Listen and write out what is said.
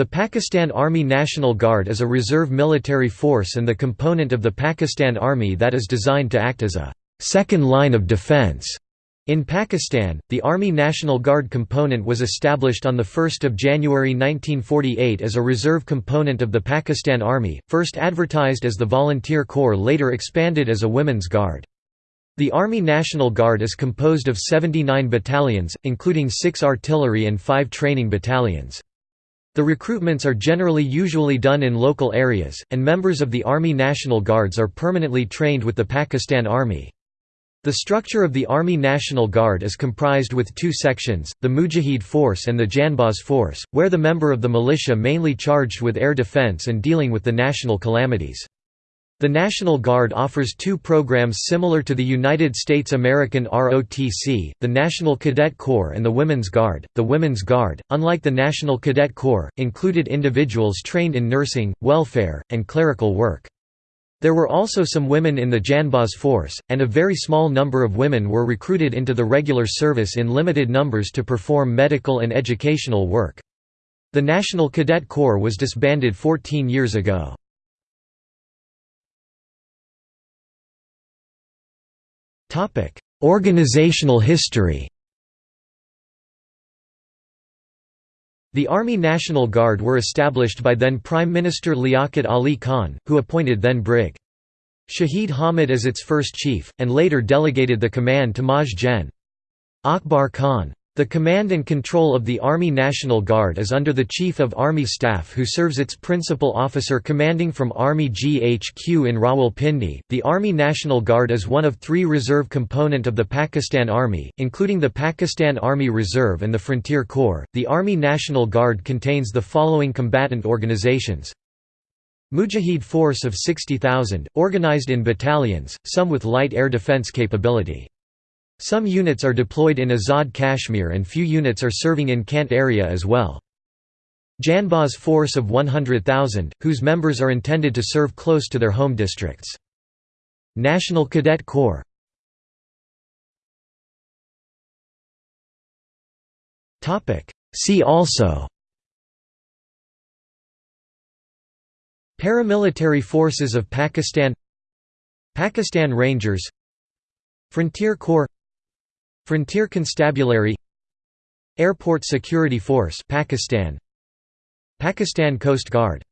The Pakistan Army National Guard is a reserve military force and the component of the Pakistan Army that is designed to act as a second line of defense. In Pakistan, the Army National Guard component was established on 1 January 1948 as a reserve component of the Pakistan Army, first advertised as the Volunteer Corps later expanded as a Women's Guard. The Army National Guard is composed of 79 battalions, including 6 artillery and 5 training battalions. The recruitments are generally usually done in local areas, and members of the Army National Guards are permanently trained with the Pakistan Army. The structure of the Army National Guard is comprised with two sections, the Mujahid Force and the Janbaz Force, where the member of the militia mainly charged with air defense and dealing with the national calamities. The National Guard offers two programs similar to the United States American ROTC, the National Cadet Corps and the Women's Guard. The Women's Guard, unlike the National Cadet Corps, included individuals trained in nursing, welfare, and clerical work. There were also some women in the Janbaz force, and a very small number of women were recruited into the regular service in limited numbers to perform medical and educational work. The National Cadet Corps was disbanded 14 years ago. Topic: Organizational history. The Army National Guard were established by then Prime Minister Liaquat Ali Khan, who appointed then Brig. Shahid Hamid as its first chief, and later delegated the command to Maj Gen. Akbar Khan. The command and control of the Army National Guard is under the Chief of Army Staff who serves its principal officer commanding from Army GHQ in Rawalpindi. The Army National Guard is one of three reserve component of the Pakistan Army, including the Pakistan Army Reserve and the Frontier Corps. The Army National Guard contains the following combatant organizations. Mujahid force of 60,000, organized in battalions, some with light air defense capability. Some units are deployed in Azad Kashmir and few units are serving in Kant area as well. Janbaz force of 100,000, whose members are intended to serve close to their home districts. National Cadet Corps. See also. Paramilitary forces of Pakistan. Pakistan Rangers. Frontier Corps Frontier Constabulary Airport Security Force Pakistan. Pakistan Coast Guard